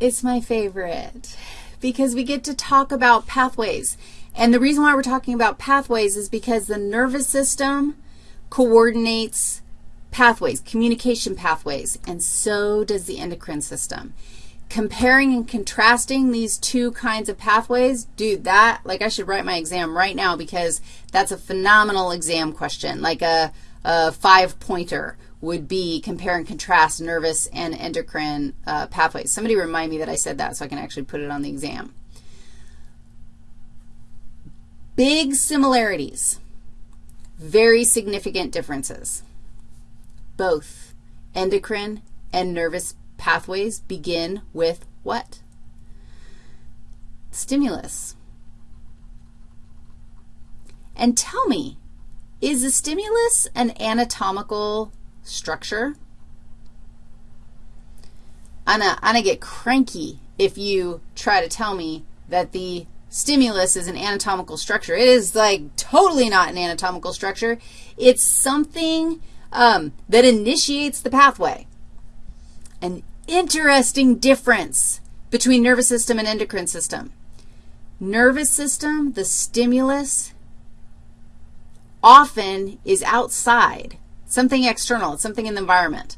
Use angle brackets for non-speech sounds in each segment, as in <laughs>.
It's my favorite because we get to talk about pathways. And the reason why we're talking about pathways is because the nervous system coordinates pathways, communication pathways, and so does the endocrine system. Comparing and contrasting these two kinds of pathways, dude, that, like I should write my exam right now because that's a phenomenal exam question, like a, a five-pointer would be compare and contrast nervous and endocrine uh, pathways. Somebody remind me that I said that so I can actually put it on the exam. Big similarities, very significant differences. Both endocrine and nervous pathways begin with what? Stimulus. And tell me, is a stimulus an anatomical structure? I'm going to get cranky if you try to tell me that the stimulus is an anatomical structure. It is, like, totally not an anatomical structure. It's something um, that initiates the pathway. An interesting difference between nervous system and endocrine system. Nervous system, the stimulus, often is outside, something external, It's something in the environment.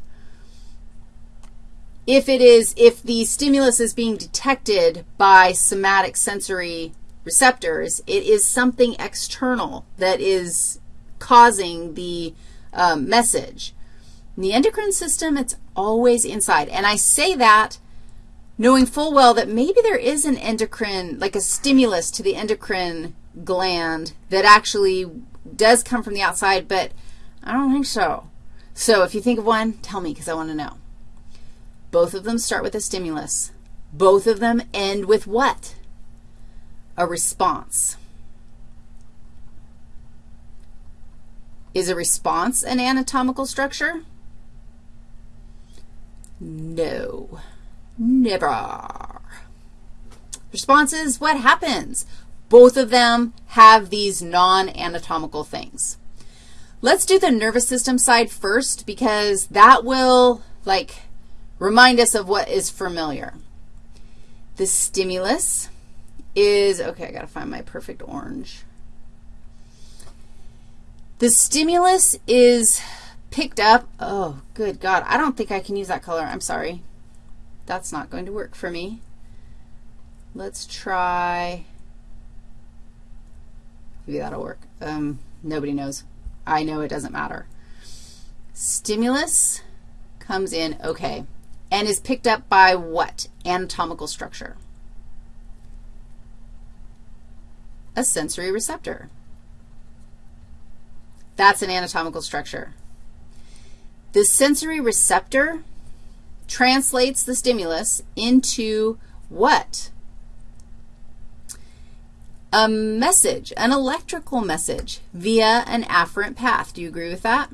If it is, if the stimulus is being detected by somatic sensory receptors, it is something external that is causing the um, message. In the endocrine system, it's always inside. And I say that knowing full well that maybe there is an endocrine, like a stimulus to the endocrine gland that actually does come from the outside, but I don't think so. So if you think of one, tell me because I want to know. Both of them start with a stimulus. Both of them end with what? A response. Is a response an anatomical structure? No, never. Response is what happens. Both of them have these non-anatomical things. Let's do the nervous system side first because that will, like, remind us of what is familiar. The stimulus is, okay, I got to find my perfect orange. The stimulus is picked up, oh, good God, I don't think I can use that color. I'm sorry. That's not going to work for me. Let's try, maybe that'll work. Um, nobody knows. I know it doesn't matter. Stimulus comes in, okay, and is picked up by what? Anatomical structure. A sensory receptor. That's an anatomical structure. The sensory receptor translates the stimulus into what? A message, an electrical message via an afferent path. Do you agree with that?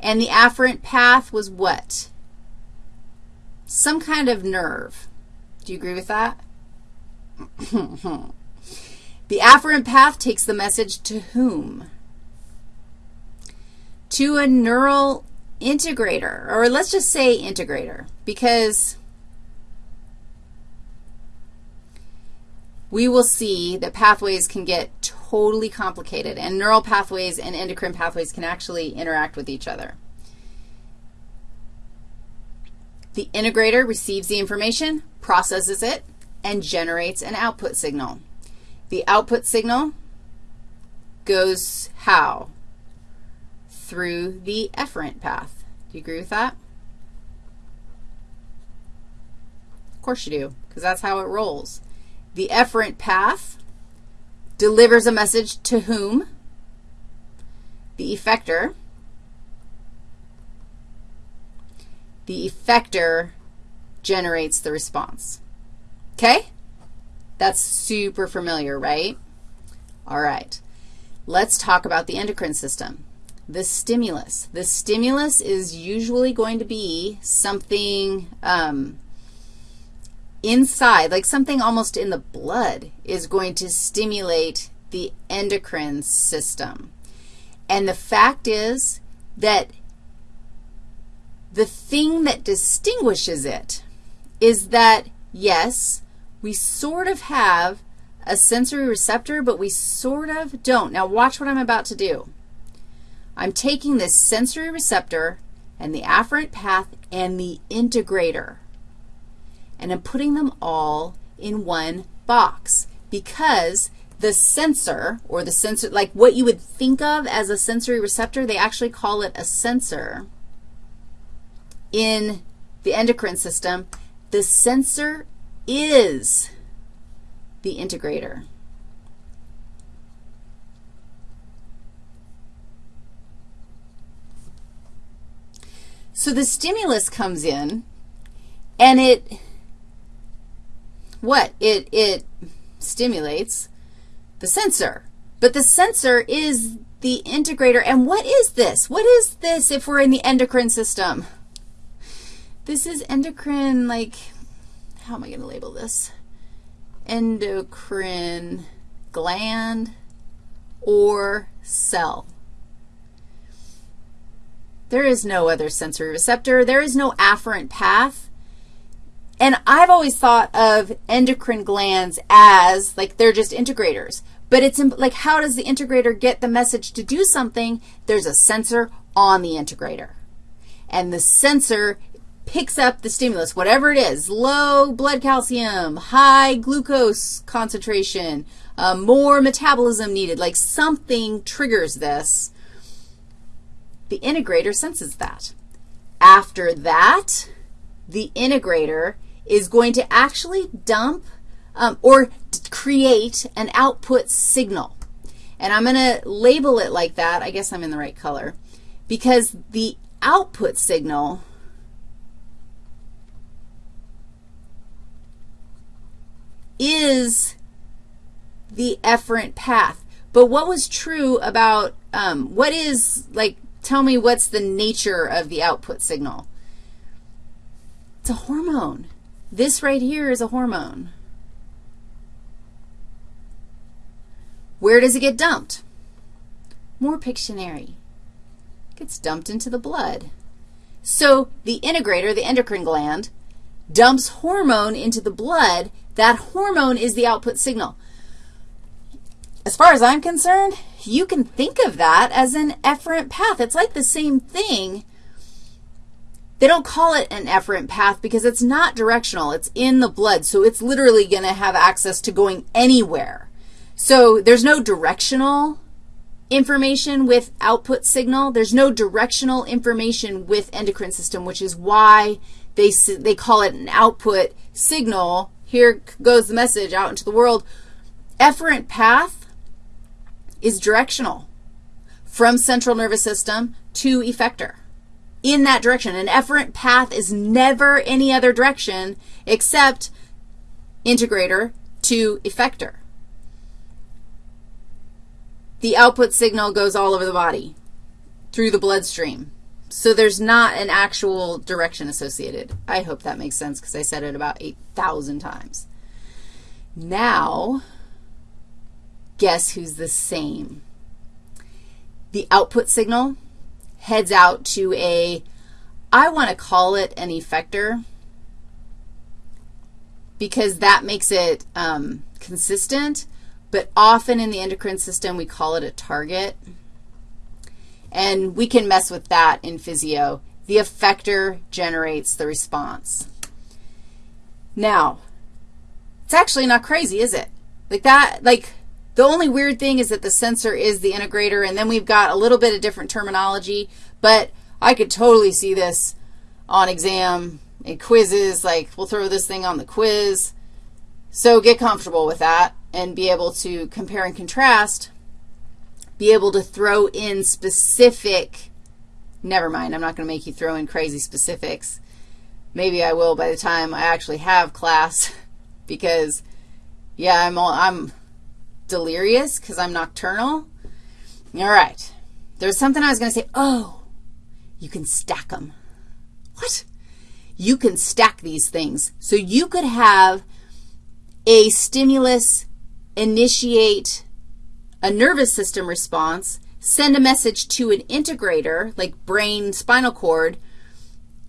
And the afferent path was what? Some kind of nerve. Do you agree with that? <laughs> the afferent path takes the message to whom? to a neural integrator, or let's just say integrator, because we will see that pathways can get totally complicated, and neural pathways and endocrine pathways can actually interact with each other. The integrator receives the information, processes it, and generates an output signal. The output signal goes how? through the efferent path. Do you agree with that? Of course you do, because that's how it rolls. The efferent path delivers a message to whom? The effector. The effector generates the response. Okay? That's super familiar, right? All right. Let's talk about the endocrine system the stimulus. The stimulus is usually going to be something um, inside, like something almost in the blood is going to stimulate the endocrine system. And the fact is that The thing that distinguishes it is that, yes, we sort of have a sensory receptor, but we sort of don't. Now watch what I'm about to do. I'm taking this sensory receptor and the afferent path and the integrator, and I'm putting them all in one box because the sensor, or the sensor, like what you would think of as a sensory receptor, they actually call it a sensor in the endocrine system. The sensor is the integrator. So the stimulus comes in, and it, what? It, it stimulates the sensor. But the sensor is the integrator. And what is this? What is this if we're in the endocrine system? This is endocrine, like, how am I going to label this? Endocrine gland or cell. There is no other sensory receptor. There is no afferent path. And I've always thought of endocrine glands as, like, they're just integrators. But it's like, how does the integrator get the message to do something? There's a sensor on the integrator. And the sensor picks up the stimulus, whatever it is, low blood calcium, high glucose concentration, uh, more metabolism needed, like something triggers this. The integrator senses that. After that, the integrator is going to actually dump um, or create an output signal. And I'm going to label it like that. I guess I'm in the right color. Because the output signal is the efferent path. But what was true about, um, what is, like, tell me what's the nature of the output signal? It's a hormone. This right here is a hormone. Where does it get dumped? More Pictionary. It gets dumped into the blood. So the integrator, the endocrine gland, dumps hormone into the blood. That hormone is the output signal. As far as I'm concerned, you can think of that as an efferent path. It's like the same thing, they don't call it an efferent path because it's not directional. It's in the blood, so it's literally going to have access to going anywhere. So there's no directional information with output signal. There's no directional information with endocrine system, which is why they, they call it an output signal. Here goes the message out into the world. Efferent path is directional from central nervous system to effector in that direction. An efferent path is never any other direction except integrator to effector. The output signal goes all over the body through the bloodstream. So there's not an actual direction associated. I hope that makes sense because I said it about 8,000 times. Now, guess who's the same? The output signal heads out to a, I want to call it an effector because that makes it um, consistent, but often in the endocrine system we call it a target. And we can mess with that in physio. The effector generates the response. Now, it's actually not crazy, is it? Like that, like the only weird thing is that the sensor is the integrator, and then we've got a little bit of different terminology, but I could totally see this on exam and quizzes, like we'll throw this thing on the quiz. So get comfortable with that and be able to compare and contrast, be able to throw in specific, never mind, I'm not going to make you throw in crazy specifics. Maybe I will by the time I actually have class <laughs> because, yeah, I'm, all, I'm delirious because I'm nocturnal. All right. There's something I was going to say. Oh, you can stack them. What? You can stack these things. So you could have a stimulus initiate a nervous system response, send a message to an integrator, like brain, spinal cord,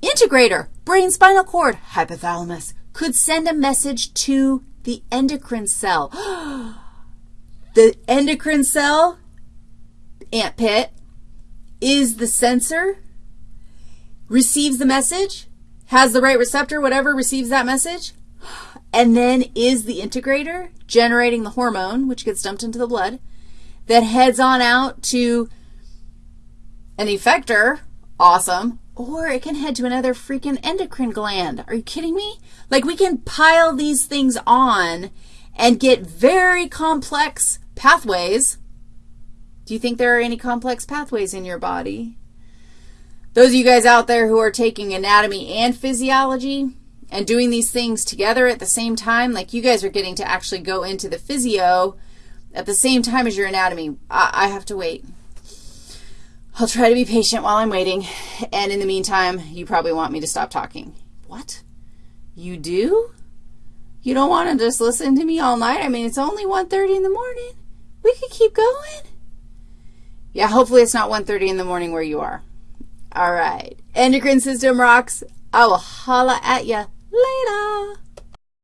integrator, brain spinal cord, hypothalamus, could send a message to the endocrine cell. <gasps> Oh, the endocrine cell, ant pit, is the sensor, receives the message, has the right receptor, whatever, receives that message, and then is the integrator generating the hormone, which gets dumped into the blood, that heads on out to an effector, awesome, or it can head to another freaking endocrine gland. Are you kidding me? Like we can pile these things on and get very complex pathways. Do you think there are any complex pathways in your body? Those of you guys out there who are taking anatomy and physiology and doing these things together at the same time, like you guys are getting to actually go into the physio at the same time as your anatomy. I, I have to wait. I'll try to be patient while I'm waiting, and in the meantime, you probably want me to stop talking. What? You do? You don't want to just listen to me all night? I mean, it's only 1.30 in the morning. We could keep going. Yeah, hopefully it's not 1.30 in the morning where you are. All right. Endocrine system rocks. I will holla at you later.